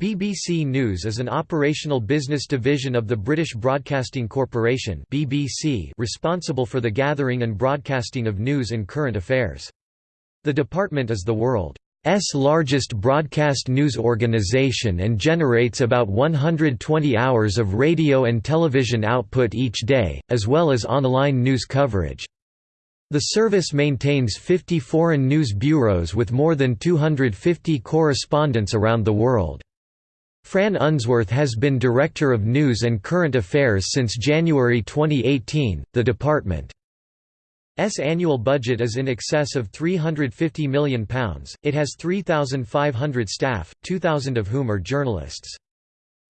BBC News is an operational business division of the British Broadcasting Corporation (BBC), responsible for the gathering and broadcasting of news and current affairs. The department is the world's largest broadcast news organisation and generates about 120 hours of radio and television output each day, as well as online news coverage. The service maintains 50 foreign news bureaus with more than 250 correspondents around the world. Fran Unsworth has been Director of News and Current Affairs since January 2018. The department's annual budget is in excess of £350 million. It has 3,500 staff, 2,000 of whom are journalists.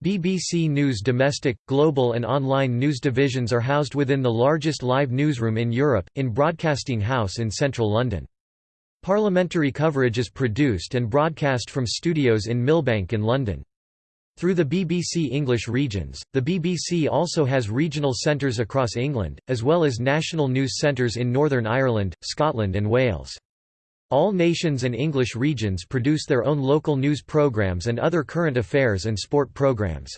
BBC News domestic, global and online news divisions are housed within the largest live newsroom in Europe, in Broadcasting House in central London. Parliamentary coverage is produced and broadcast from studios in Millbank in London. Through the BBC English regions, the BBC also has regional centres across England, as well as national news centres in Northern Ireland, Scotland and Wales. All nations and English regions produce their own local news programmes and other current affairs and sport programmes.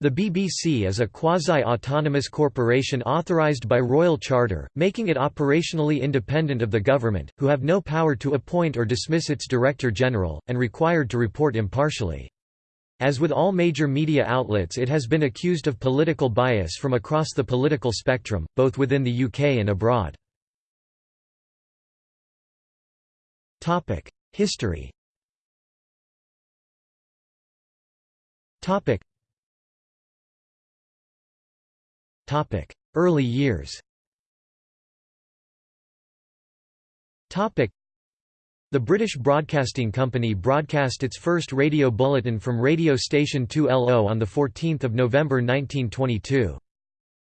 The BBC is a quasi-autonomous corporation authorised by Royal Charter, making it operationally independent of the government, who have no power to appoint or dismiss its Director General, and required to report impartially. As with all major media outlets it has been accused of political bias from across the political spectrum, both within the UK and abroad. History Early years the British Broadcasting Company broadcast its first radio bulletin from radio station 2LO on 14 November 1922.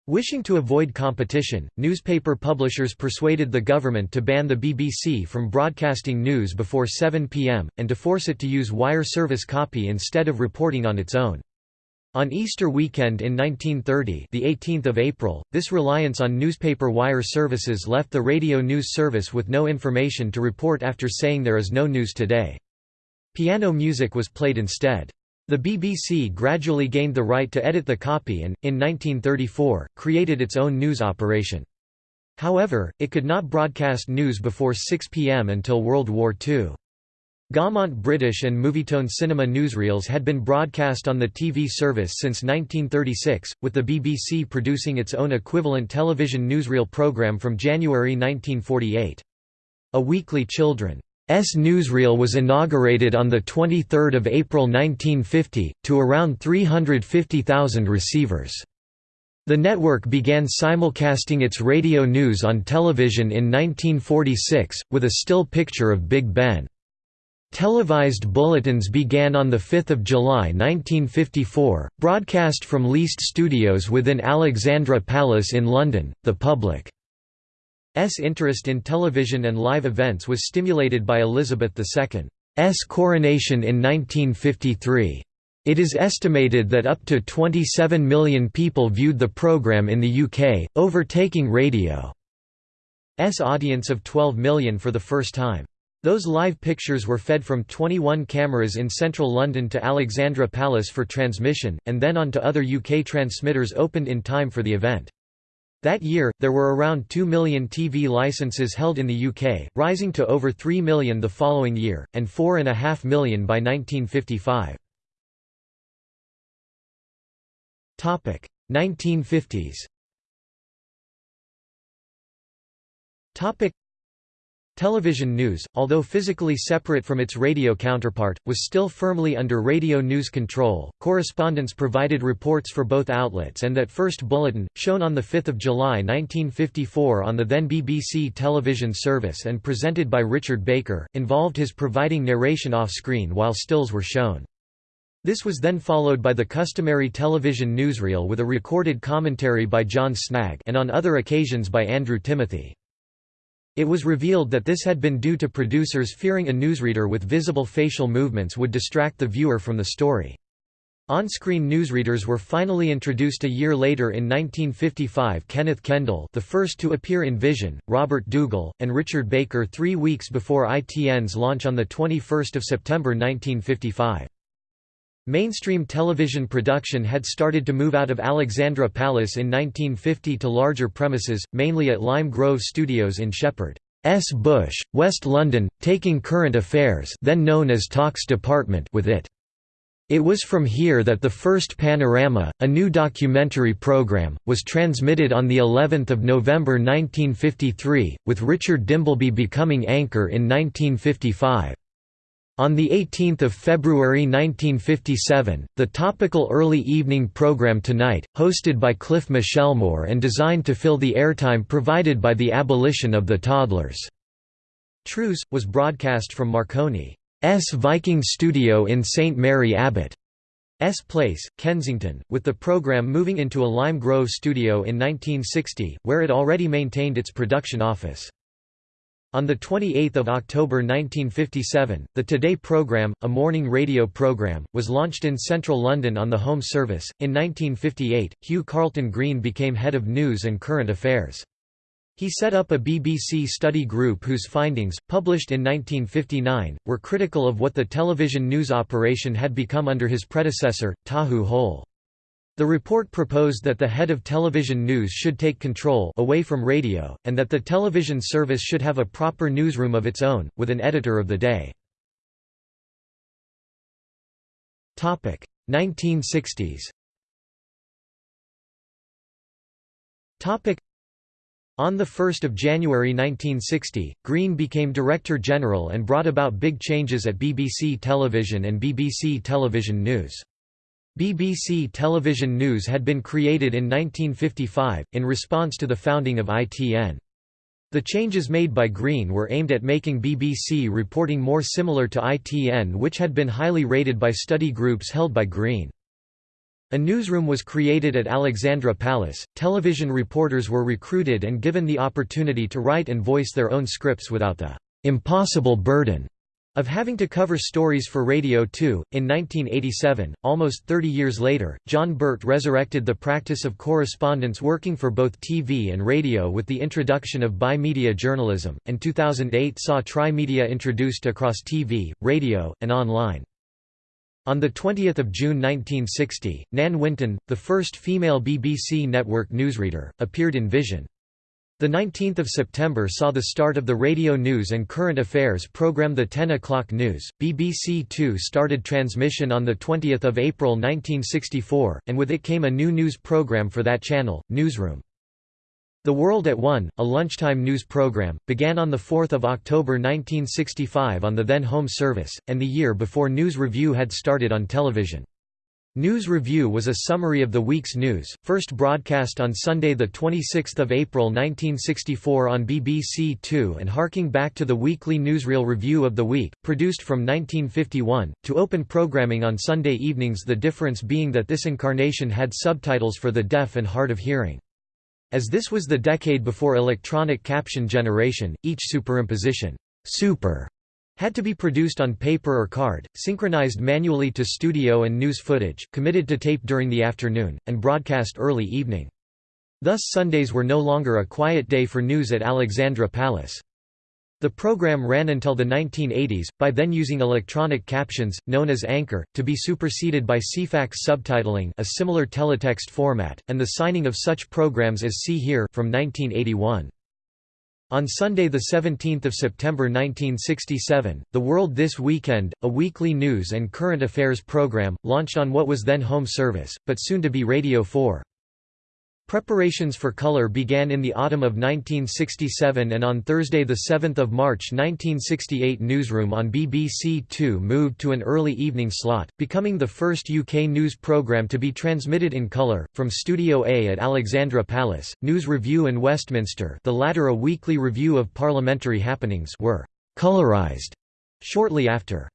Wishing to avoid competition, newspaper publishers persuaded the government to ban the BBC from broadcasting news before 7 pm, and to force it to use wire service copy instead of reporting on its own. On Easter weekend in 1930 the 18th of April, this reliance on newspaper wire services left the radio news service with no information to report after saying there is no news today. Piano music was played instead. The BBC gradually gained the right to edit the copy and, in 1934, created its own news operation. However, it could not broadcast news before 6 pm until World War II. Gaumont British and Movietone cinema newsreels had been broadcast on the TV service since 1936, with the BBC producing its own equivalent television newsreel programme from January 1948. A weekly children's newsreel was inaugurated on 23 April 1950, to around 350,000 receivers. The network began simulcasting its radio news on television in 1946, with a still picture of Big Ben. Televised bulletins began on 5 July 1954, broadcast from leased studios within Alexandra Palace in London. The public's interest in television and live events was stimulated by Elizabeth II's coronation in 1953. It is estimated that up to 27 million people viewed the programme in the UK, overtaking radio's audience of 12 million for the first time. Those live pictures were fed from 21 cameras in central London to Alexandra Palace for transmission, and then on to other UK transmitters opened in time for the event. That year, there were around 2 million TV licenses held in the UK, rising to over 3 million the following year, and 4.5 million by 1955. 1950s Television news, although physically separate from its radio counterpart, was still firmly under radio news control. Correspondents provided reports for both outlets, and that first bulletin, shown on 5 July 1954 on the then BBC television service and presented by Richard Baker, involved his providing narration off screen while stills were shown. This was then followed by the customary television newsreel with a recorded commentary by John Snagge and on other occasions by Andrew Timothy. It was revealed that this had been due to producers fearing a newsreader with visible facial movements would distract the viewer from the story. On-screen newsreaders were finally introduced a year later in 1955 Kenneth Kendall the first to appear in Vision, Robert Dougall, and Richard Baker three weeks before ITN's launch on 21 September 1955. Mainstream television production had started to move out of Alexandra Palace in 1950 to larger premises, mainly at Lime Grove Studios in Shepherd. S. Bush, West London, taking current affairs then known as Talks Department with it. It was from here that the first Panorama, a new documentary program, was transmitted on the 11th of November 1953, with Richard Dimbleby becoming anchor in 1955. On 18 February 1957, the topical early evening program Tonight, hosted by Cliff Michelmore and designed to fill the airtime provided by the abolition of the Toddlers' Truce, was broadcast from Marconi's Viking Studio in St Mary Abbot's Place, Kensington, with the programme moving into a Lime Grove studio in 1960, where it already maintained its production office. On 28 October 1957, the Today programme, a morning radio programme, was launched in central London on the Home Service. In 1958, Hugh Carleton Greene became head of news and current affairs. He set up a BBC study group whose findings, published in 1959, were critical of what the television news operation had become under his predecessor, Tahu Hole. The report proposed that the head of television news should take control away from radio, and that the television service should have a proper newsroom of its own, with an editor of the day. 1960s on 1 January 1960, Greene became Director General and brought about big changes at BBC Television and BBC Television News. BBC Television News had been created in 1955, in response to the founding of ITN. The changes made by Greene were aimed at making BBC reporting more similar to ITN which had been highly rated by study groups held by Greene. A newsroom was created at Alexandra Palace, television reporters were recruited and given the opportunity to write and voice their own scripts without the «impossible burden» of having to cover stories for Radio 2. In 1987, almost 30 years later, John Birt resurrected the practice of correspondence working for both TV and radio with the introduction of bi-media journalism, and 2008 saw tri-media introduced across TV, radio, and online. On 20 June 1960, Nan Winton, the first female BBC network newsreader, appeared in Vision. The 19th of September saw the start of the radio news and current affairs program The 10 o'clock news. BBC Two started transmission on the 20th of April 1964, and with it came a new news program for that channel, Newsroom. The World at One, a lunchtime news program, began on 4 October 1965 on the then Home Service, and the year before News Review had started on television. News Review was a summary of the week's news, first broadcast on Sunday 26 April 1964 on BBC Two and harking back to the weekly newsreel Review of the Week, produced from 1951, to open programming on Sunday evenings the difference being that this incarnation had subtitles for the deaf and hard of hearing. As this was the decade before electronic caption generation, each superimposition super had to be produced on paper or card, synchronized manually to studio and news footage, committed to tape during the afternoon, and broadcast early evening. Thus Sundays were no longer a quiet day for news at Alexandra Palace. The program ran until the 1980s, by then using electronic captions, known as Anchor, to be superseded by Ceefax subtitling a similar teletext format, and the signing of such programs as See Hear from 1981. On Sunday 17 September 1967, The World This Weekend, a weekly news and current affairs program, launched on what was then Home Service, but soon to be Radio 4. Preparations for color began in the autumn of 1967 and on Thursday 7 March 1968 Newsroom on BBC Two moved to an early evening slot, becoming the first UK news programme to be transmitted in colour, from Studio A at Alexandra Palace, News Review and Westminster the latter a weekly review of parliamentary happenings were «colourised» shortly after.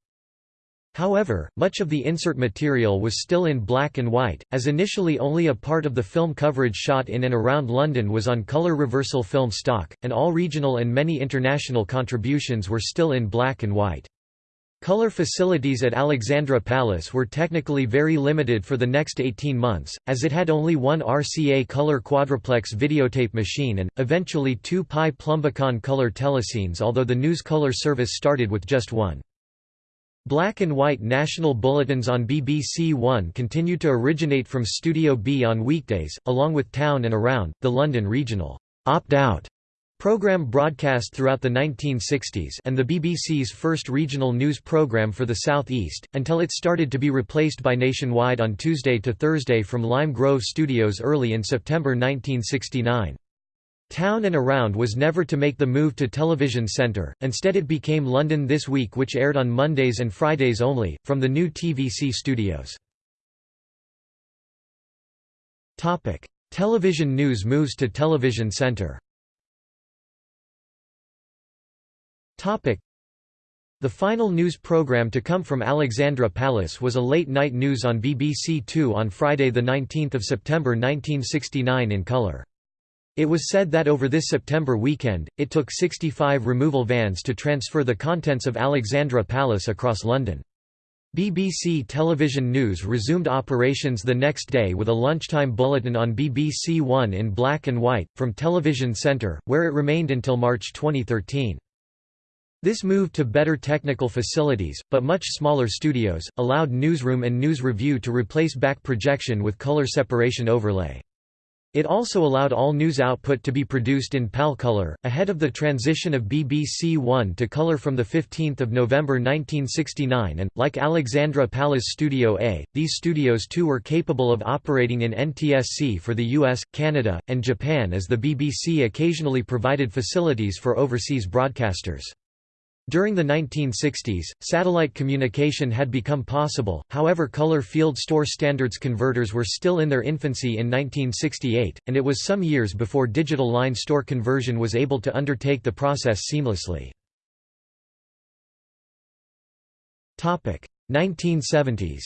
However, much of the insert material was still in black and white, as initially only a part of the film coverage shot in and around London was on colour reversal film stock, and all regional and many international contributions were still in black and white. Color facilities at Alexandra Palace were technically very limited for the next 18 months, as it had only one RCA color quadruplex videotape machine and, eventually two Pye Plumbicon color telecines although the news color service started with just one. Black and white national bulletins on BBC One continued to originate from Studio B on weekdays, along with Town and Around, the London regional opt-out Programme broadcast throughout the 1960s and the BBC's first regional news programme for the South East, until it started to be replaced by Nationwide on Tuesday to Thursday from Lime Grove Studios early in September 1969. Town and Around was never to make the move to Television Centre, instead it became London This Week which aired on Mondays and Fridays only, from the new TVC studios. Television news moves to Television Centre the final news program to come from Alexandra Palace was a late-night news on BBC Two on Friday 19 September 1969 in colour. It was said that over this September weekend, it took 65 removal vans to transfer the contents of Alexandra Palace across London. BBC Television News resumed operations the next day with a lunchtime bulletin on BBC One in black and white, from Television Centre, where it remained until March 2013. This move to better technical facilities, but much smaller studios, allowed Newsroom and News Review to replace back projection with color separation overlay. It also allowed all news output to be produced in PAL color, ahead of the transition of BBC One to color from 15 November 1969 and, like Alexandra Palace Studio A, these studios too were capable of operating in NTSC for the US, Canada, and Japan as the BBC occasionally provided facilities for overseas broadcasters. During the 1960s, satellite communication had become possible, however color field store standards converters were still in their infancy in 1968, and it was some years before digital line store conversion was able to undertake the process seamlessly. 1970s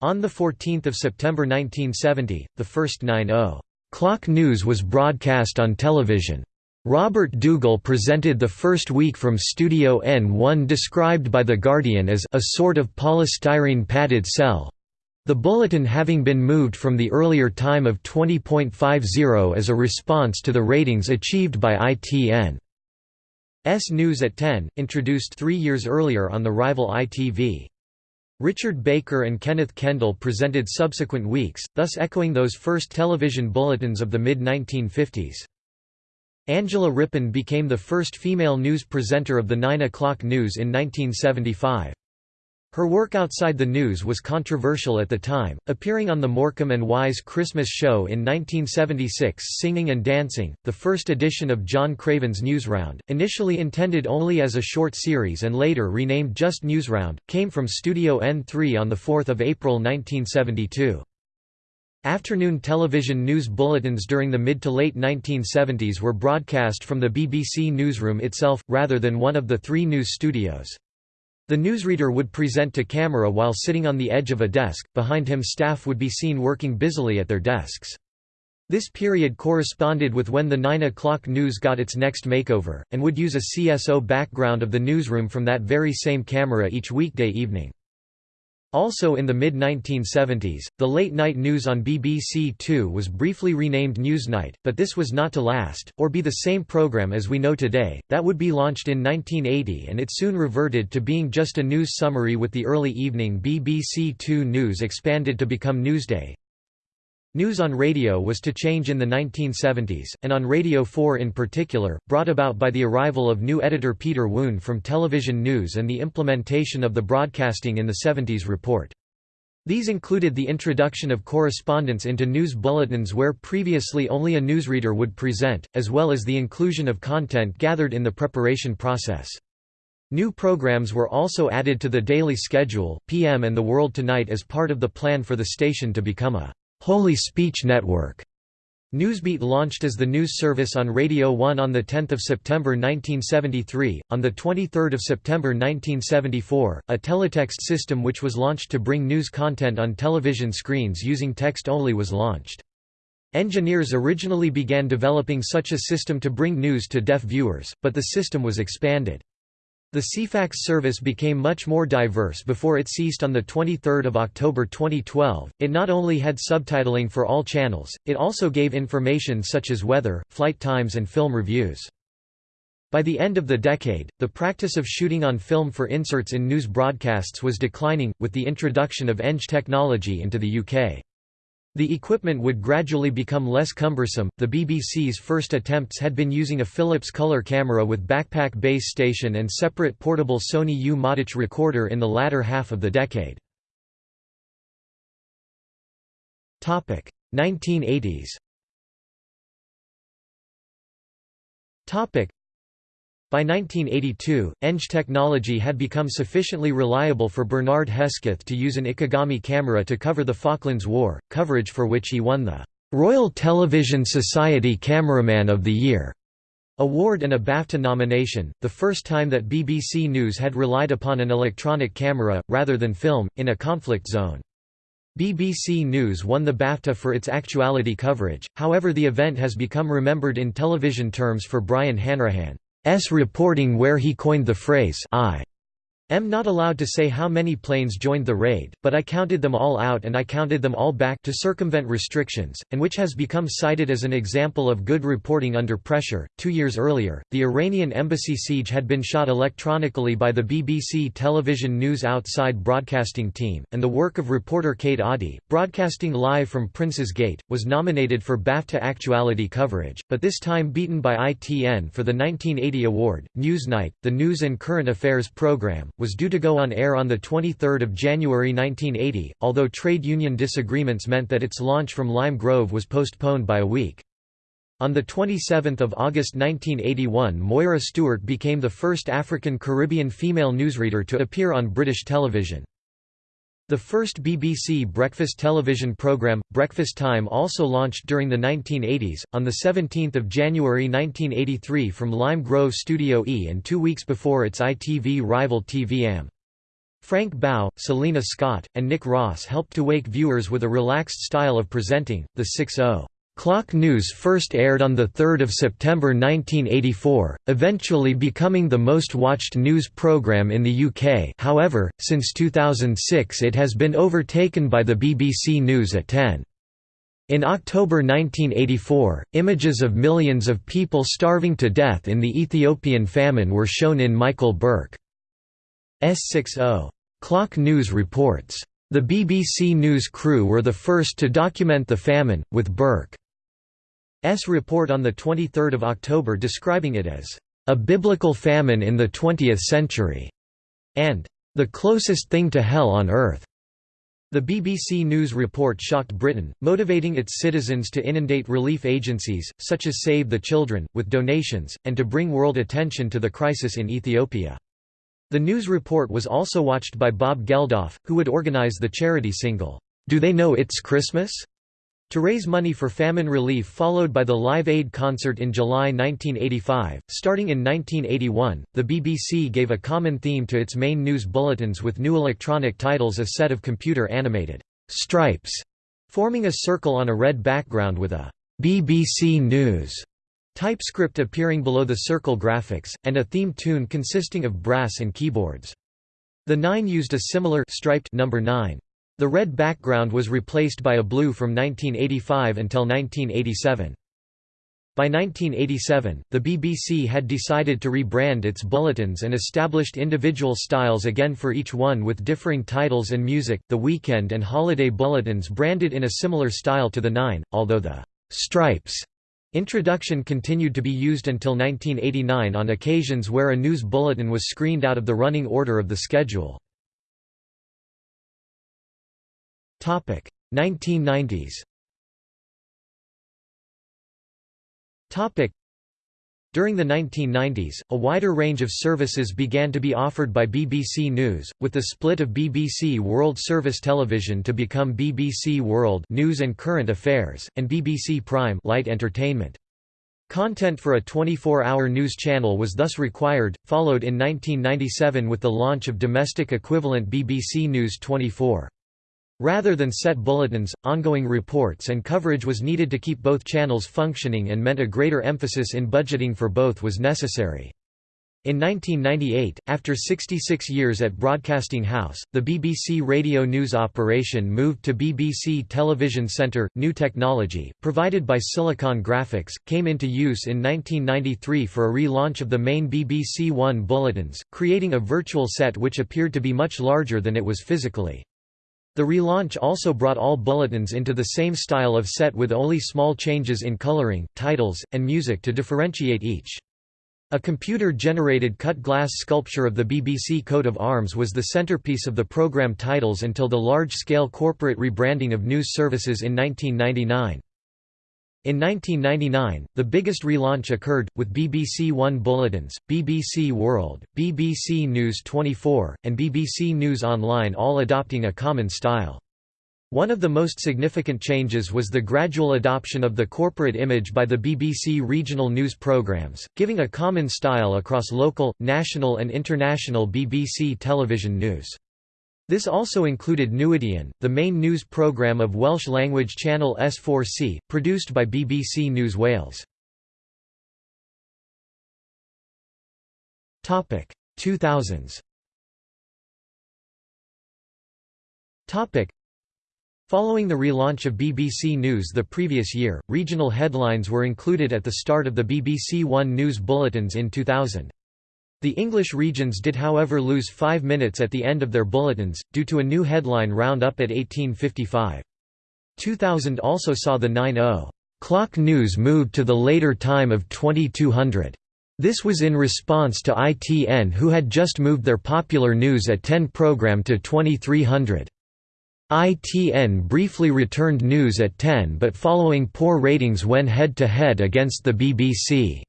On 14 September 1970, the first 9-0 Clock news was broadcast on television. Robert Dougall presented the first week from Studio N1 described by The Guardian as a sort of polystyrene padded cell. The bulletin having been moved from the earlier time of 20.50 as a response to the ratings achieved by ITN. S News at 10, introduced three years earlier on the rival ITV. Richard Baker and Kenneth Kendall presented subsequent weeks, thus echoing those first television bulletins of the mid-1950s. Angela Rippon became the first female news presenter of the 9 o'clock news in 1975. Her work outside the news was controversial at the time, appearing on the Morecambe and Wise Christmas show in 1976 singing and dancing, the first edition of John Craven's Newsround, initially intended only as a short series and later renamed just Newsround, came from Studio N3 on 4 April 1972. Afternoon television news bulletins during the mid to late 1970s were broadcast from the BBC newsroom itself, rather than one of the three news studios. The newsreader would present to camera while sitting on the edge of a desk, behind him staff would be seen working busily at their desks. This period corresponded with when the 9 o'clock news got its next makeover, and would use a CSO background of the newsroom from that very same camera each weekday evening. Also in the mid-1970s, the late-night news on BBC Two was briefly renamed Newsnight, but this was not to last, or be the same programme as we know today, that would be launched in 1980 and it soon reverted to being just a news summary with the early evening BBC Two News expanded to become Newsday. News on radio was to change in the 1970s, and on Radio 4 in particular, brought about by the arrival of new editor Peter Woon from Television News and the implementation of the Broadcasting in the 70s report. These included the introduction of correspondence into news bulletins where previously only a newsreader would present, as well as the inclusion of content gathered in the preparation process. New programs were also added to the daily schedule, PM and The World Tonight as part of the plan for the station to become a Wholly Speech Network. Newsbeat launched as the news service on Radio 1 on 10 September 1973. On 23 September 1974, a teletext system which was launched to bring news content on television screens using text only was launched. Engineers originally began developing such a system to bring news to deaf viewers, but the system was expanded. The Ceefax service became much more diverse before it ceased on 23 October 2012. It not only had subtitling for all channels, it also gave information such as weather, flight times and film reviews. By the end of the decade, the practice of shooting on film for inserts in news broadcasts was declining, with the introduction of ENG technology into the UK. The equipment would gradually become less cumbersome. The BBC's first attempts had been using a Philips color camera with backpack base station and separate portable Sony U-Matic recorder in the latter half of the decade. 1980s by 1982, ENG technology had become sufficiently reliable for Bernard Hesketh to use an Ikegami camera to cover the Falklands War, coverage for which he won the Royal Television Society Cameraman of the Year award and a BAFTA nomination, the first time that BBC News had relied upon an electronic camera, rather than film, in a conflict zone. BBC News won the BAFTA for its actuality coverage, however the event has become remembered in television terms for Brian Hanrahan. S reporting where he coined the phrase I am not allowed to say how many planes joined the raid, but I counted them all out and I counted them all back to circumvent restrictions, and which has become cited as an example of good reporting under pressure. Two years earlier, the Iranian embassy siege had been shot electronically by the BBC television news outside broadcasting team, and the work of reporter Kate Adie, broadcasting live from Prince's Gate, was nominated for BAFTA actuality coverage, but this time beaten by ITN for the 1980 award. Newsnight, the news and current affairs program, was due to go on air on 23 January 1980, although trade union disagreements meant that its launch from Lime Grove was postponed by a week. On 27 August 1981 Moira Stewart became the first African-Caribbean female newsreader to appear on British television. The first BBC breakfast television programme, Breakfast Time also launched during the 1980s, on 17 January 1983 from Lime Grove Studio E and two weeks before its ITV rival TV-am. Frank Bough, Selina Scott, and Nick Ross helped to wake viewers with a relaxed style of presenting, the 6-0. Clock News first aired on 3 September 1984, eventually becoming the most watched news programme in the UK however, since 2006 it has been overtaken by the BBC News at 10. In October 1984, images of millions of people starving to death in the Ethiopian famine were shown in Michael Buerk's 60. Clock News reports. The BBC News crew were the first to document the famine, with Buerk report on 23 October describing it as, "...a biblical famine in the 20th century", and "...the closest thing to hell on earth." The BBC News report shocked Britain, motivating its citizens to inundate relief agencies, such as Save the Children, with donations, and to bring world attention to the crisis in Ethiopia. The news report was also watched by Bob Geldof, who would organise the charity single, Do They Know It's Christmas? To raise money for famine relief followed by the Live Aid concert in July 1985, starting in 1981, the BBC gave a common theme to its main news bulletins with new electronic titles a set of computer-animated stripes, forming a circle on a red background with a BBC News typescript appearing below the circle graphics, and a theme tune consisting of brass and keyboards. The Nine used a similar striped number 9. The red background was replaced by a blue from 1985 until 1987. By 1987, the BBC had decided to rebrand its bulletins and established individual styles again for each one with differing titles and music. The weekend and holiday bulletins branded in a similar style to the Nine, although the stripes introduction continued to be used until 1989 on occasions where a news bulletin was screened out of the running order of the schedule. 1990s during the 1990s, a wider range of services began to be offered by BBC News, with the split of BBC World Service Television to become BBC World News and Current Affairs, and BBC Prime Light Entertainment. Content for a 24-hour news channel was thus required, followed in 1997 with the launch of domestic equivalent BBC News 24. Rather than set bulletins, ongoing reports and coverage was needed to keep both channels functioning and meant a greater emphasis in budgeting for both was necessary. In 1998, after 66 years at Broadcasting House, the BBC Radio News operation moved to BBC Television Centre. New technology, provided by Silicon Graphics, came into use in 1993 for a relaunch of the main BBC One bulletins, creating a virtual set which appeared to be much larger than it was physically. The relaunch also brought all bulletins into the same style of set with only small changes in colouring, titles, and music to differentiate each. A computer-generated cut-glass sculpture of the BBC coat of arms was the centerpiece of the programme titles until the large-scale corporate rebranding of news services in 1999. In 1999, the biggest relaunch occurred, with BBC One Bulletins, BBC World, BBC News 24, and BBC News Online all adopting a common style. One of the most significant changes was the gradual adoption of the corporate image by the BBC regional news programmes, giving a common style across local, national and international BBC television news. This also included Newyddion, the main news programme of Welsh-language channel S4C, produced by BBC News Wales. 2000s Following the relaunch of BBC News the previous year, regional headlines were included at the start of the BBC One News bulletins in 2000. The English regions did however lose five minutes at the end of their bulletins, due to a new headline roundup at 1855. 2000 also saw the 9-0 clock news moved to the later time of 2200. This was in response to ITN who had just moved their popular News at 10 program to 2300. ITN briefly returned news at 10 but following poor ratings went head-to-head -head against the BBC.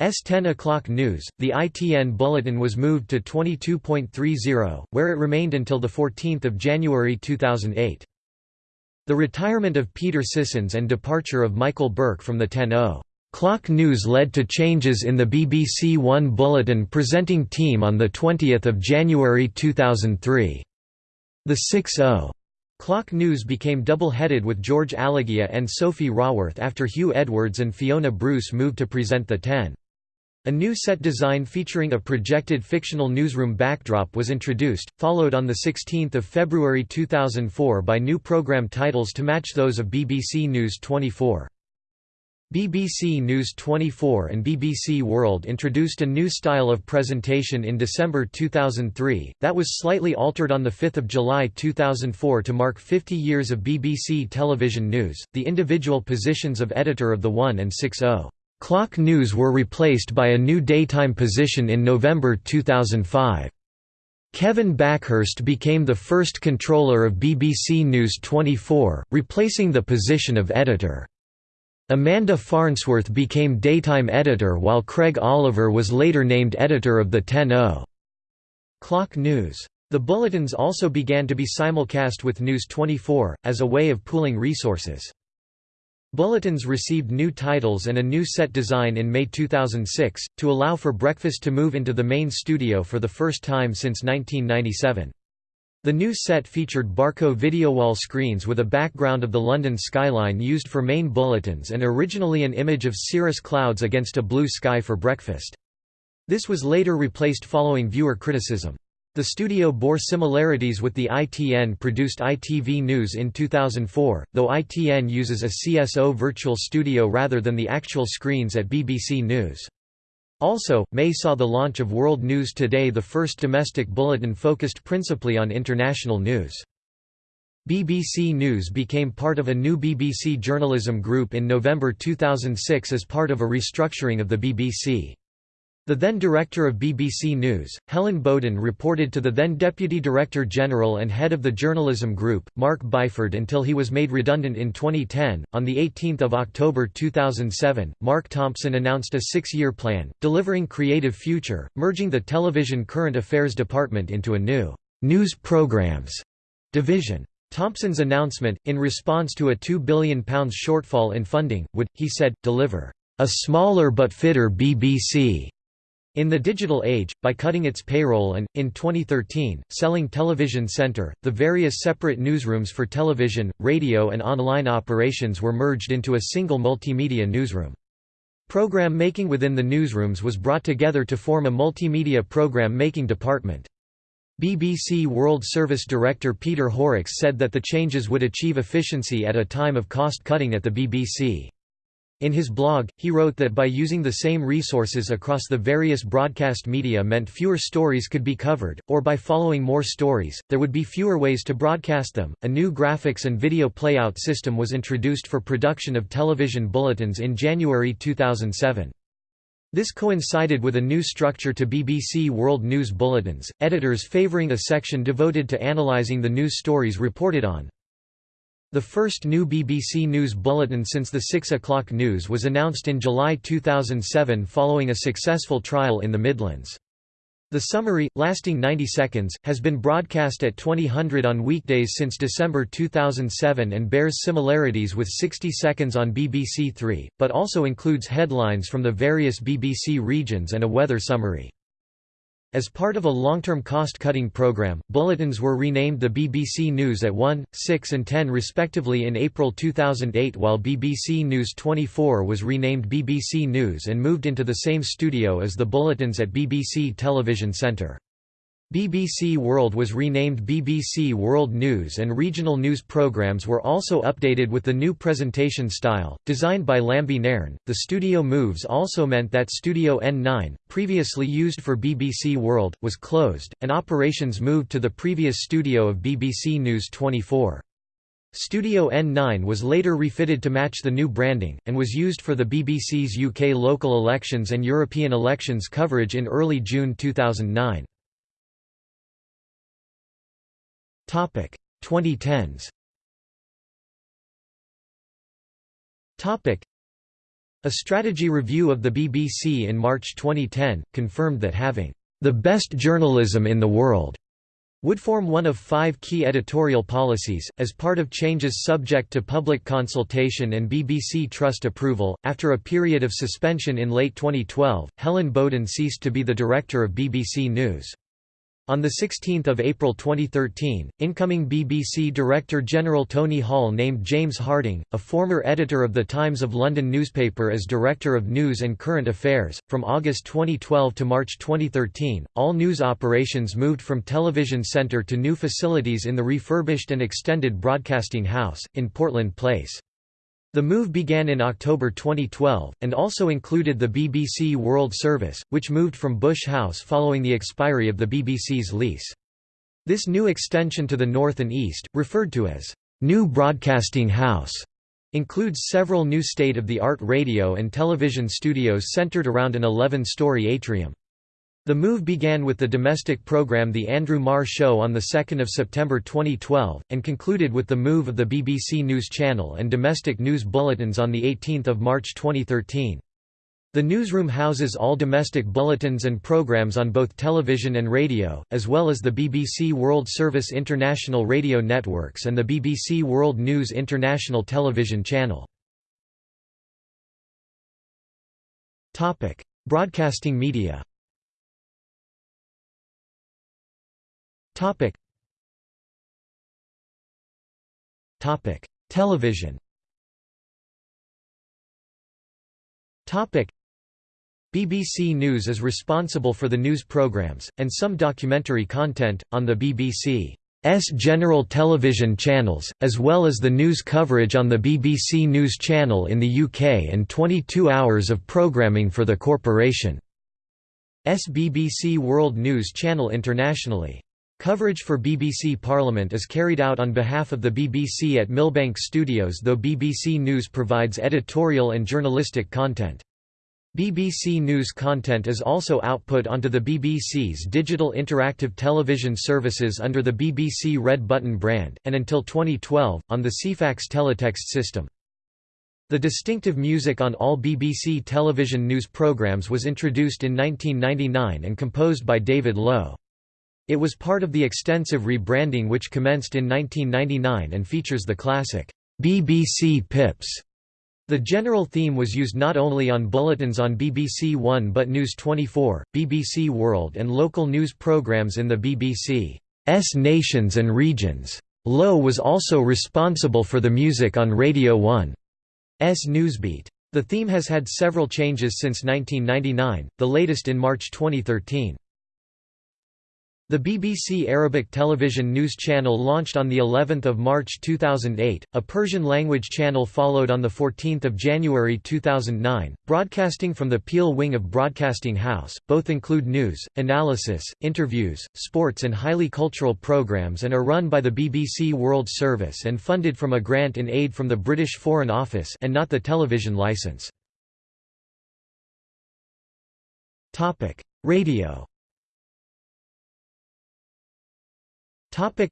S 10 o'clock news, the ITN bulletin was moved to 22.30, where it remained until 14 January 2008. The retirement of Peter Sissons and departure of Michael Buerk from the 10.0 clock news led to changes in the BBC One bulletin presenting team on 20 January 2003. The 6-0 Clock News became double-headed with George Alagiah and Sophie Raworth after Huw Edwards and Fiona Bruce moved to present the 10. A new set design featuring a projected fictional newsroom backdrop was introduced, followed on 16 February 2004 by new programme titles to match those of BBC News 24. BBC News 24 and BBC World introduced a new style of presentation in December 2003, that was slightly altered on 5 July 2004 to mark 50 years of BBC television news. The individual positions of editor of the 1 and 6.0 clock news were replaced by a new daytime position in November 2005. Kevin Bakhurst became the first controller of BBC News 24, replacing the position of editor. Amanda Farnsworth became daytime editor while Craig Oliver was later named editor of the 10.0 Clock News. The bulletins also began to be simulcast with News 24, as a way of pooling resources. Bulletins received new titles and a new set design in May 2006, to allow for breakfast to move into the main studio for the first time since 1997. The new set featured Barco videowall screens with a background of the London skyline used for main bulletins and originally an image of cirrus clouds against a blue sky for breakfast. This was later replaced following viewer criticism. The studio bore similarities with the ITN-produced ITV News in 2004, though ITN uses a CSO virtual studio rather than the actual screens at BBC News. Also, May saw the launch of World News Today the first domestic bulletin focused principally on international news. BBC News became part of a new BBC journalism group in November 2006 as part of a restructuring of the BBC. The then director of BBC News, Helen Boaden reported to the then Deputy Director General and head of the journalism group, Mark Byford until he was made redundant in 2010. On 18 October 2007, Mark Thompson announced a six-year plan, delivering Creative Future, merging the television current affairs department into a new «news programs» division. Thompson's announcement, in response to a £2 billion shortfall in funding, would, he said, deliver «a smaller but fitter BBC» In the digital age, by cutting its payroll and, in 2013, selling Television Centre, the various separate newsrooms for television, radio and online operations were merged into a single multimedia newsroom. Program making within the newsrooms was brought together to form a multimedia program making department. BBC World Service Director Peter Horrocks said that the changes would achieve efficiency at a time of cost-cutting at the BBC. In his blog, he wrote that by using the same resources across the various broadcast media meant fewer stories could be covered, or by following more stories, there would be fewer ways to broadcast them. A new graphics and video playout system was introduced for production of television bulletins in January 2007. This coincided with a new structure to BBC World News Bulletins, editors favouring a section devoted to analysing the news stories reported on. The first new BBC News bulletin since the 6 o'clock news was announced in July 2007 following a successful trial in the Midlands. The summary, lasting 90 seconds, has been broadcast at 2000 on weekdays since December 2007 and bears similarities with 60 seconds on BBC Three, but also includes headlines from the various BBC regions and a weather summary. As part of a long-term cost-cutting program, bulletins were renamed the BBC News at 1, 6 and 10 respectively in April 2008 while BBC News 24 was renamed BBC News and moved into the same studio as the bulletins at BBC Television Centre. BBC World was renamed BBC World News and regional news programs were also updated with the new presentation style, designed by Lambie Nairn. The studio moves also meant that Studio N9, previously used for BBC World, was closed, and operations moved to the previous studio of BBC News 24. Studio N9 was later refitted to match the new branding, and was used for the BBC's UK local elections and European elections coverage in early June 2009. Topic 2010s. Topic A strategy review of the BBC in March 2010 confirmed that having the best journalism in the world would form one of five key editorial policies, as part of changes subject to public consultation and BBC Trust approval. After a period of suspension in late 2012, Helen Boaden ceased to be the director of BBC News. On 16 April 2013, incoming BBC Director-General Tony Hall named James Harding, a former editor of the Times of London newspaper as Director of News and Current Affairs. From August 2012 to March 2013, all news operations moved from Television Centre to new facilities in the refurbished and extended Broadcasting House, in Portland Place. The move began in October 2012, and also included the BBC World Service, which moved from Bush House following the expiry of the BBC's lease. This new extension to the north and east, referred to as New Broadcasting House, includes several new state-of-the-art radio and television studios centered around an 11-story atrium. The move began with the domestic program The Andrew Marr Show on 2 September 2012, and concluded with the move of the BBC News Channel and domestic news bulletins on 18 March 2013. The newsroom houses all domestic bulletins and programs on both television and radio, as well as the BBC World Service International Radio Networks and the BBC World News International Television Channel. Broadcasting media Topic. Topic: Television. Topic: BBC News is responsible for the news programmes, and some documentary content, on the BBC's general television channels, as well as the news coverage on the BBC News Channel in the UK and 22 hours of programming for the corporation's BBC World News Channel internationally. Coverage for BBC Parliament is carried out on behalf of the BBC at Millbank Studios though BBC News provides editorial and journalistic content. BBC News content is also output onto the BBC's digital interactive television services under the BBC Red Button brand, and until 2012, on the Ceefax teletext system. The distinctive music on all BBC television news programmes was introduced in 1999 and composed by David Lowe. It was part of the extensive rebranding which commenced in 1999 and features the classic, BBC Pips. The general theme was used not only on bulletins on BBC One but News 24, BBC World and local news programmes in the BBC's nations and regions. Lowe was also responsible for the music on Radio 1's Newsbeat. The theme has had several changes since 1999, the latest in March 2013. The BBC Arabic television news channel launched on the 11th of March 2008. A Persian language channel followed on the 14th of January 2009, broadcasting from the Peel wing of Broadcasting House. Both include news, analysis, interviews, sports and highly cultural programs and are run by the BBC World Service and funded from a grant in aid from the British Foreign Office and not the television licence. Topic: Radio Topic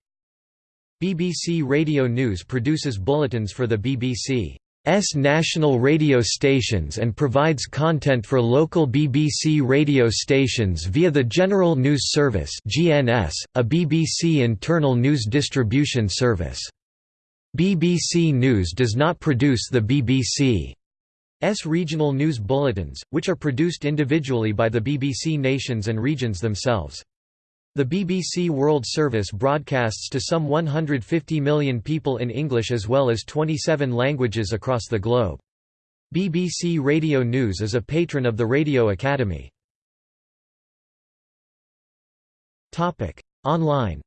BBC Radio News produces bulletins for the BBC's national radio stations and provides content for local BBC radio stations via the General News Service (GNS), a BBC internal news distribution service. BBC News does not produce the BBC's regional news bulletins, which are produced individually by the BBC nations and regions themselves. The BBC World Service broadcasts to some 150 million people in English as well as 27 languages across the globe. BBC Radio News is a patron of the Radio Academy. Online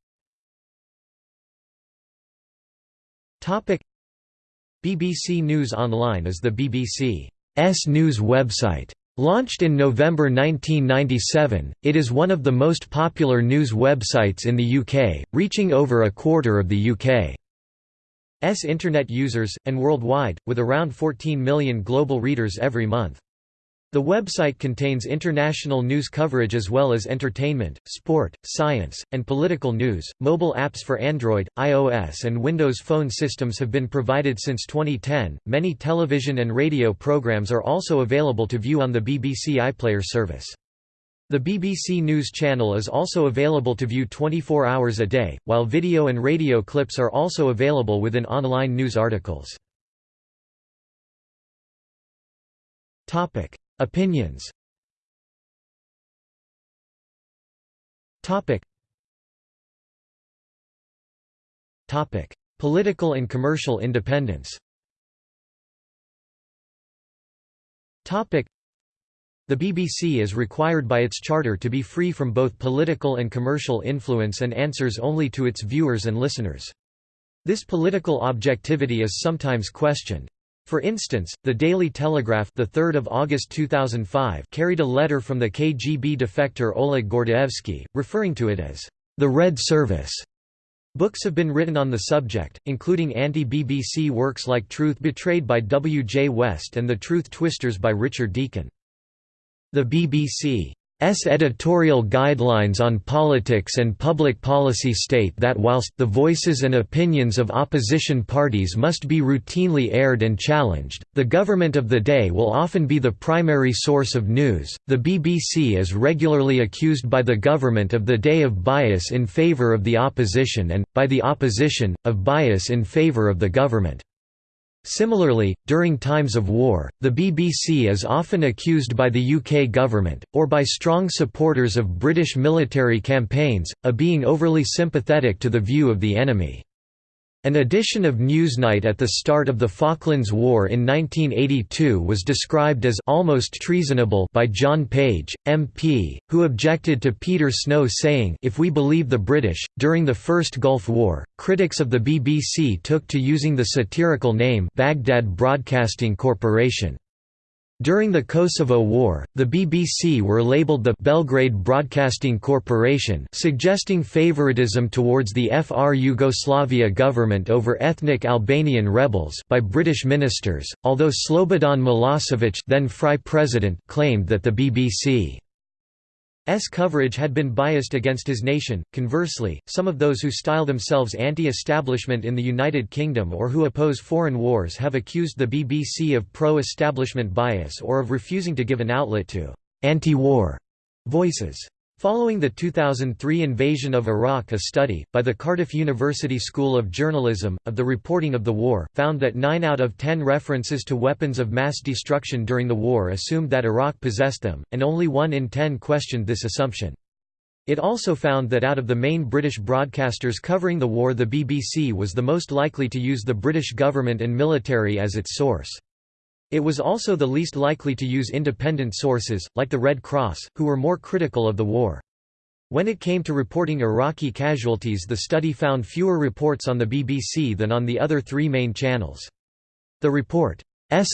BBC News Online is the BBC's news website. Launched in November 1997, it is one of the most popular news websites in the UK, reaching over a quarter of the UK's Internet users, and worldwide, with around 14 million global readers every month. The website contains international news coverage as well as entertainment, sport, science, and political news. Mobile apps for Android, iOS, and Windows Phone systems have been provided since 2010. Many television and radio programs are also available to view on the BBC iPlayer service. The BBC News Channel is also available to view 24 hours a day, while video and radio clips are also available within online news articles. Topic: Opinions. Topic. Topic. Political and commercial independence. Topic. The BBC is required by its charter to be free from both political and commercial influence and answers only to its viewers and listeners. This political objectivity is sometimes questioned. For instance, the Daily Telegraph the 3rd of August 2005 carried a letter from the KGB defector Oleg Gordievsky, referring to it as the Red Service. Books have been written on the subject, including anti-BBC works like Truth Betrayed by W. J. West and The Truth Twisters by Richard Deacon. The BBC S editorial guidelines on politics and public policy state that whilst the voices and opinions of opposition parties must be routinely aired and challenged, the government of the day will often be the primary source of news. The BBC is regularly accused by the government of the day of bias in favour of the opposition and, by the opposition, of bias in favour of the government. Similarly, during times of war, the BBC is often accused by the UK government, or by strong supporters of British military campaigns, of being overly sympathetic to the view of the enemy. An edition of Newsnight at the start of the Falklands War in 1982 was described as almost treasonable by John Page, MP, who objected to Peter Snow saying if we believe the British, during the First Gulf War, critics of the BBC took to using the satirical name Baghdad Broadcasting Corporation. During the Kosovo War, the BBC were labelled the Belgrade Broadcasting Corporation suggesting favoritism towards the FR Yugoslavia government over ethnic Albanian rebels by British ministers, although Slobodan Milosevic then FRY president claimed that the BBC S coverage had been biased against his nation. Conversely, some of those who style themselves anti-establishment in the United Kingdom or who oppose foreign wars have accused the BBC of pro-establishment bias or of refusing to give an outlet to anti-war voices. Following the 2003 invasion of Iraq a study, by the Cardiff University School of Journalism, of the reporting of the war, found that 9 out of 10 references to weapons of mass destruction during the war assumed that Iraq possessed them, and only 1 in 10 questioned this assumption. It also found that out of the main British broadcasters covering the war the BBC was the most likely to use the British government and military as its source. It was also the least likely to use independent sources, like the Red Cross, who were more critical of the war. When it came to reporting Iraqi casualties the study found fewer reports on the BBC than on the other three main channels. The report's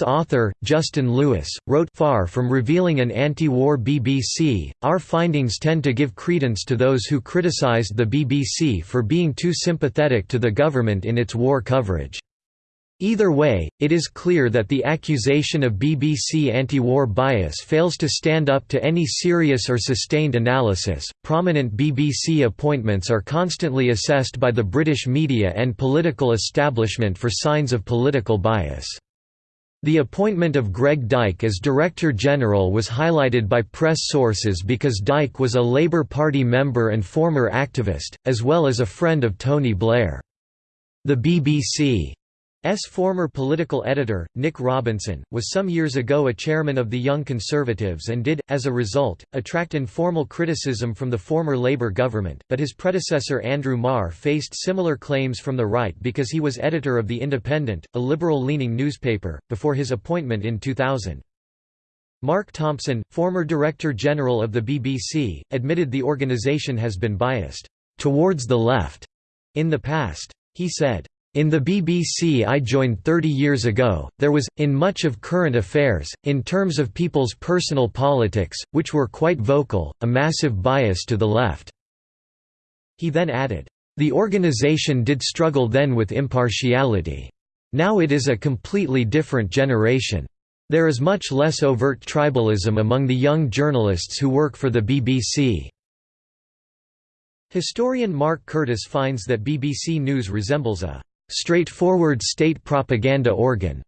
author, Justin Lewis, wrote Far from revealing an anti-war BBC, our findings tend to give credence to those who criticised the BBC for being too sympathetic to the government in its war coverage. Either way, it is clear that the accusation of BBC anti-war bias fails to stand up to any serious or sustained analysis. Prominent BBC appointments are constantly assessed by the British media and political establishment for signs of political bias. The appointment of Greg Dyke as Director General was highlighted by press sources because Dyke was a Labour Party member and former activist, as well as a friend of Tony Blair. The BBC S former political editor, Nick Robinson, was some years ago a chairman of the Young Conservatives and did, as a result, attract informal criticism from the former Labour government, but his predecessor Andrew Marr faced similar claims from the right because he was editor of The Independent, a liberal-leaning newspaper, before his appointment in 2000. Mark Thompson, former Director General of the BBC, admitted the organisation has been biased, "...towards the left," in the past. He said, in the BBC I joined 30 years ago, there was, in much of current affairs, in terms of people's personal politics, which were quite vocal, a massive bias to the left." He then added, "...the organisation did struggle then with impartiality. Now it is a completely different generation. There is much less overt tribalism among the young journalists who work for the BBC." Historian Mark Curtis finds that BBC News resembles a straightforward state propaganda organ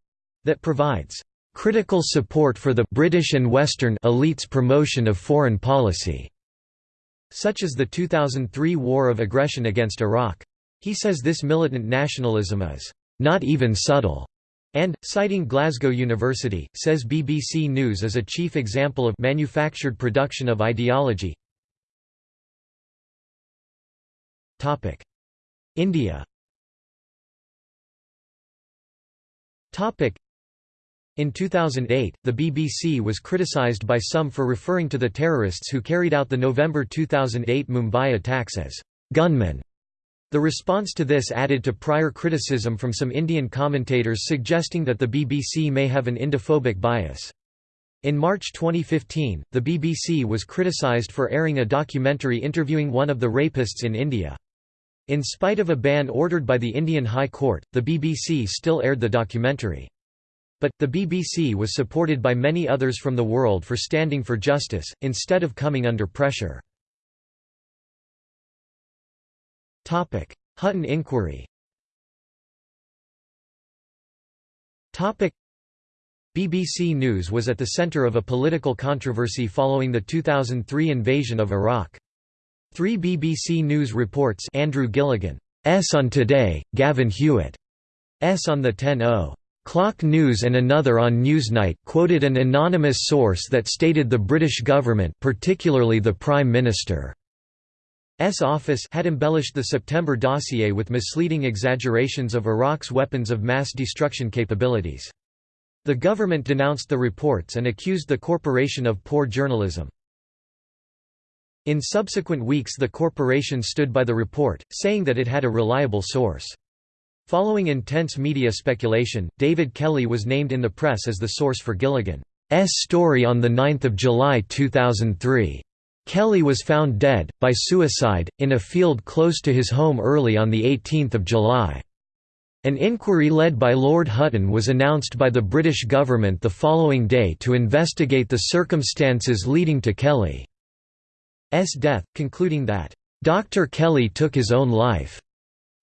that provides critical support for the British and Western elites' promotion of foreign policy, such as the 2003 war of aggression against Iraq. He says this militant nationalism is not even subtle, and, citing Glasgow University, says BBC News is a chief example of manufactured production of ideology. India In 2008, the BBC was criticised by some for referring to the terrorists who carried out the November 2008 Mumbai attacks as gunmen. The response to this added to prior criticism from some Indian commentators suggesting that the BBC may have an Indophobic bias. In March 2015, the BBC was criticised for airing a documentary interviewing one of the rapists in India. In spite of a ban ordered by the Indian High Court, the BBC still aired the documentary. But, the BBC was supported by many others from the world for standing for justice, instead of coming under pressure. Hutton inquiry BBC News was at the centre of a political controversy following the 2003 invasion of Iraq. Three BBC News reports Andrew Gilligan S on Today, Gavin Hewitt S on the 10 Clock News and another on Newsnight quoted an anonymous source that stated the British government particularly the Prime Minister's office had embellished the September dossier with misleading exaggerations of Iraq's weapons of mass destruction capabilities. The government denounced the reports and accused the corporation of poor journalism. In subsequent weeks the corporation stood by the report, saying that it had a reliable source. Following intense media speculation, David Kelly was named in the press as the source for Gilligan's story on 9 July 2003. Kelly was found dead, by suicide, in a field close to his home early on 18 July. An inquiry led by Lord Hutton was announced by the British government the following day to investigate the circumstances leading to Kelly. S death, concluding that, "...Dr. Kelly took his own life."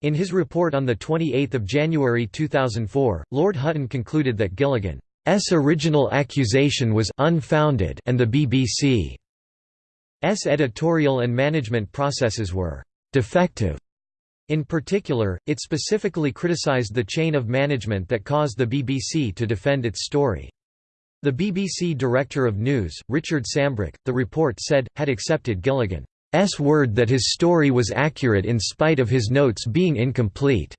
In his report on 28 January 2004, Lord Hutton concluded that Gilligan's original accusation was unfounded and the BBC's editorial and management processes were «defective». In particular, it specifically criticised the chain of management that caused the BBC to defend its story. The BBC Director of News, Richard Sambrook, the report said, had accepted Gilligan's word that his story was accurate in spite of his notes being incomplete.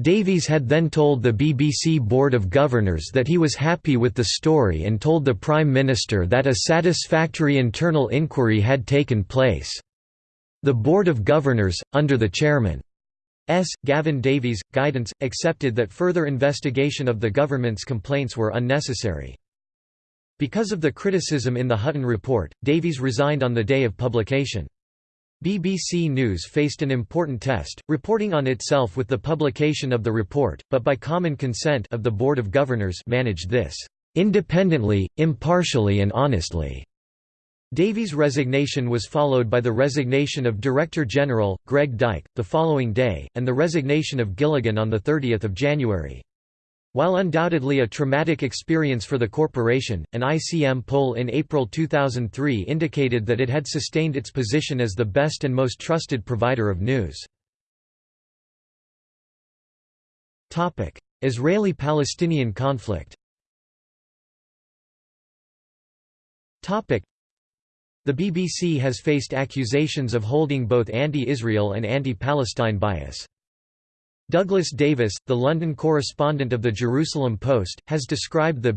Davies had then told the BBC Board of Governors that he was happy with the story and told the Prime Minister that a satisfactory internal inquiry had taken place. The Board of Governors, under the chairman S. Gavin Davies, guidance, accepted that further investigation of the government's complaints were unnecessary. Because of the criticism in the Hutton report, Davies resigned on the day of publication. BBC News faced an important test, reporting on itself with the publication of the report, but by common consent of the Board of Governors managed this independently, impartially and honestly. Davies' resignation was followed by the resignation of Director General, Greg Dyke, the following day, and the resignation of Gilligan on 30 January. While undoubtedly a traumatic experience for the corporation, an ICM poll in April 2003 indicated that it had sustained its position as the best and most trusted provider of news. Israeli-Palestinian conflict The BBC has faced accusations of holding both anti-Israel and anti-Palestine bias. Douglas Davis, the London correspondent of the Jerusalem Post, has described the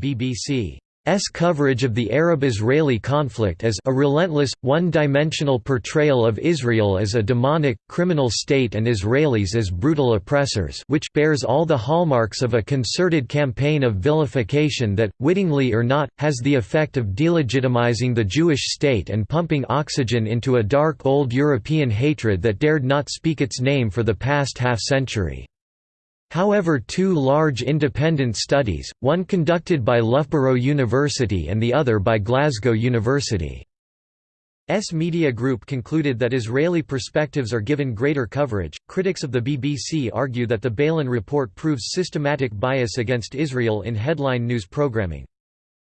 BBC's coverage of the Arab-Israeli conflict as a relentless, one-dimensional portrayal of Israel as a demonic, criminal state and Israelis as brutal oppressors which bears all the hallmarks of a concerted campaign of vilification that, wittingly or not, has the effect of delegitimizing the Jewish state and pumping oxygen into a dark old European hatred that dared not speak its name for the past half-century. However two large independent studies, one conducted by Loughborough University and the other by Glasgow University. S Media Group concluded that Israeli perspectives are given greater coverage. Critics of the BBC argue that the Balen report proves systematic bias against Israel in headline news programming.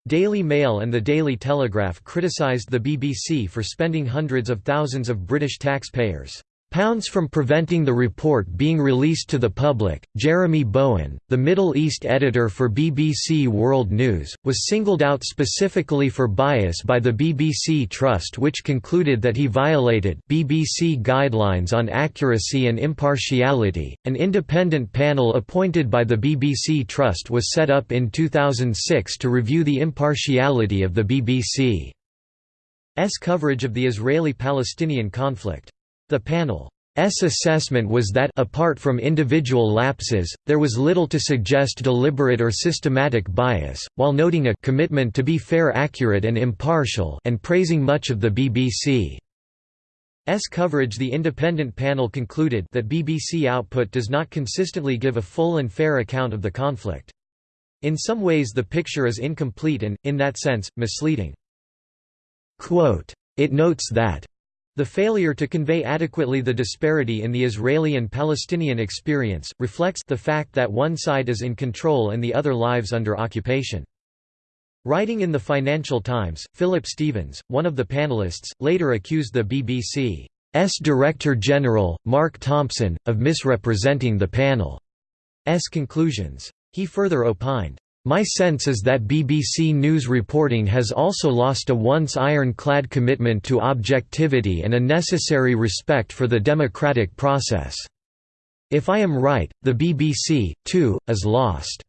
Daily Mail and the Daily Telegraph criticised the BBC for spending hundreds of thousands of British taxpayers' Pounds from preventing the report being released to the public. Jeremy Bowen, the Middle East editor for BBC World News, was singled out specifically for bias by the BBC Trust, which concluded that he violated BBC guidelines on accuracy and impartiality. An independent panel appointed by the BBC Trust was set up in 2006 to review the impartiality of the BBC's coverage of the Israeli Palestinian conflict. The panel's assessment was that apart from individual lapses, there was little to suggest deliberate or systematic bias, while noting a commitment to be fair accurate and impartial and praising much of the BBC's coverage the independent panel concluded that BBC output does not consistently give a full and fair account of the conflict. In some ways the picture is incomplete and, in that sense, misleading. Quote, it notes that the failure to convey adequately the disparity in the Israeli and Palestinian experience, reflects the fact that one side is in control and the other lives under occupation. Writing in the Financial Times, Philip Stephens, one of the panelists, later accused the BBC's Director General, Mark Thompson, of misrepresenting the panel's conclusions. He further opined, my sense is that BBC News reporting has also lost a once iron-clad commitment to objectivity and a necessary respect for the democratic process. If I am right, the BBC, too, is lost.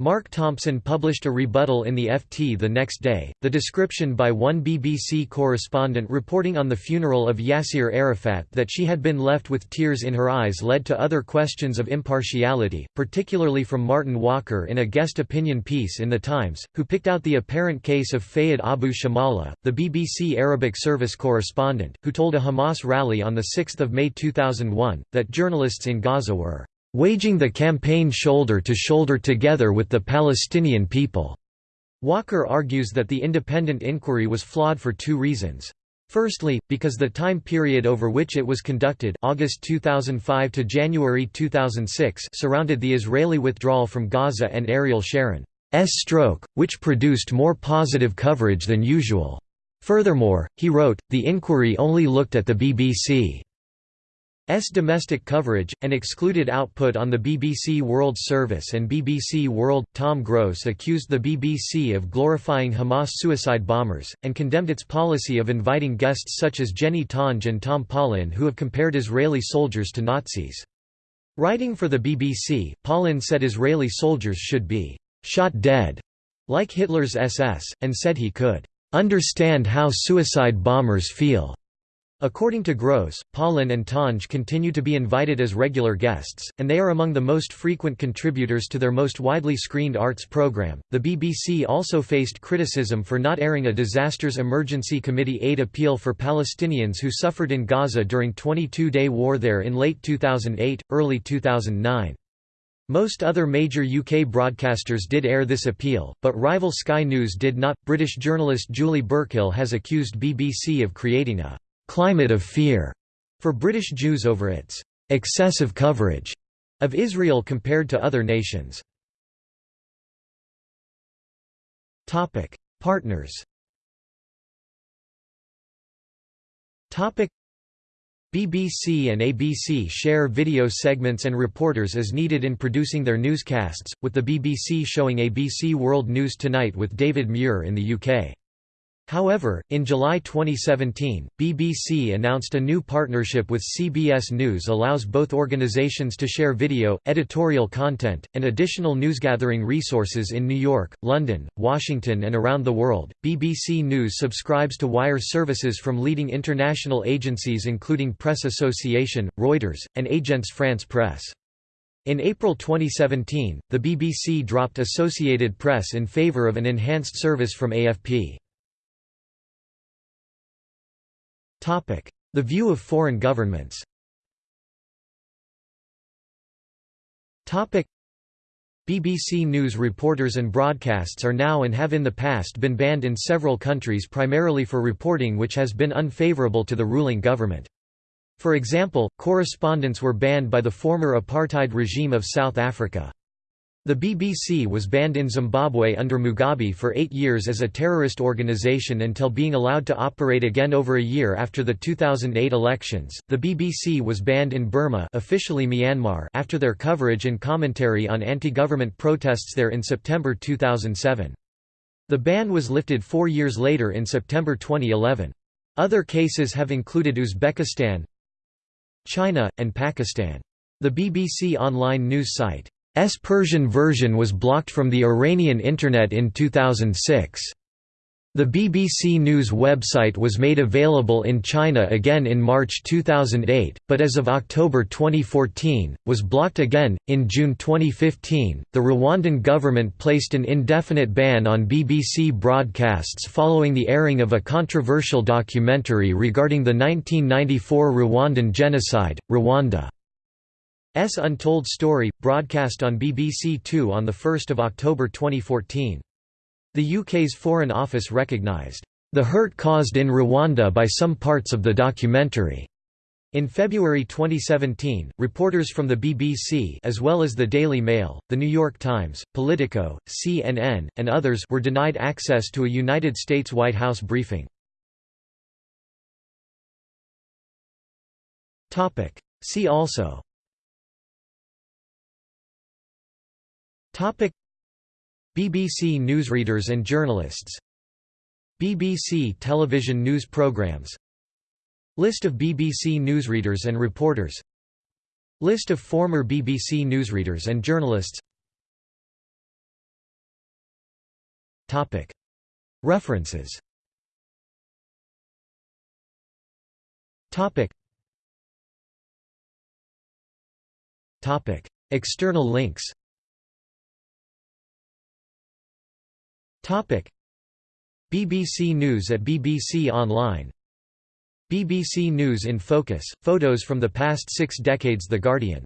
Mark Thompson published a rebuttal in the FT the next day. The description by one BBC correspondent reporting on the funeral of Yasser Arafat that she had been left with tears in her eyes led to other questions of impartiality, particularly from Martin Walker in a guest opinion piece in The Times, who picked out the apparent case of Fayed Abu Shamala, the BBC Arabic service correspondent, who told a Hamas rally on 6 May 2001, that journalists in Gaza were waging the campaign shoulder to shoulder together with the Palestinian people. Walker argues that the independent inquiry was flawed for two reasons. Firstly, because the time period over which it was conducted August 2005 to January 2006 surrounded the Israeli withdrawal from Gaza and Ariel Sharon's stroke, which produced more positive coverage than usual. Furthermore, he wrote, the inquiry only looked at the BBC S domestic coverage, and excluded output on the BBC World Service and BBC World. Tom Gross accused the BBC of glorifying Hamas suicide bombers, and condemned its policy of inviting guests such as Jenny Tonge and Tom Paulin who have compared Israeli soldiers to Nazis. Writing for the BBC, Paulin said Israeli soldiers should be «shot dead» like Hitler's SS, and said he could «understand how suicide bombers feel». According to Gross, Paulin and Tonge continue to be invited as regular guests, and they are among the most frequent contributors to their most widely screened arts program. The BBC also faced criticism for not airing a Disasters Emergency Committee aid appeal for Palestinians who suffered in Gaza during 22-day war there in late 2008, early 2009. Most other major UK broadcasters did air this appeal, but rival Sky News did not. British journalist Julie Burchill has accused BBC of creating a climate of fear for British Jews over its excessive coverage of Israel compared to other nations. Topic: Partners. Topic: BBC and ABC share video segments and reporters as needed in producing their newscasts, with the BBC showing ABC World News Tonight with David Muir in the UK. However, in July 2017, BBC announced a new partnership with CBS News allows both organizations to share video, editorial content, and additional newsgathering resources in New York, London, Washington and around the world. BBC News subscribes to wire services from leading international agencies including Press Association, Reuters, and Agence France Presse. In April 2017, the BBC dropped Associated Press in favor of an enhanced service from AFP. The view of foreign governments BBC News reporters and broadcasts are now and have in the past been banned in several countries primarily for reporting which has been unfavourable to the ruling government. For example, correspondents were banned by the former apartheid regime of South Africa. The BBC was banned in Zimbabwe under Mugabe for eight years as a terrorist organization until being allowed to operate again over a year after the 2008 elections. The BBC was banned in Burma, officially Myanmar, after their coverage and commentary on anti-government protests there in September 2007. The ban was lifted four years later in September 2011. Other cases have included Uzbekistan, China, and Pakistan. The BBC online news site Persian version was blocked from the Iranian Internet in 2006. The BBC News website was made available in China again in March 2008, but as of October 2014, was blocked again. In June 2015, the Rwandan government placed an indefinite ban on BBC broadcasts following the airing of a controversial documentary regarding the 1994 Rwandan genocide, Rwanda. S Untold Story, broadcast on BBC Two on 1 October 2014. The UK's Foreign Office recognised, "...the hurt caused in Rwanda by some parts of the documentary." In February 2017, reporters from the BBC as well as the Daily Mail, The New York Times, Politico, CNN, and others were denied access to a United States White House briefing. See also BBC newsreaders and journalists. BBC television news programmes List of BBC newsreaders and reporters. List of former BBC newsreaders and journalists. Topic. References. Topic. Topic. External links BBC News at BBC Online. BBC News in Focus, photos from the past six decades The Guardian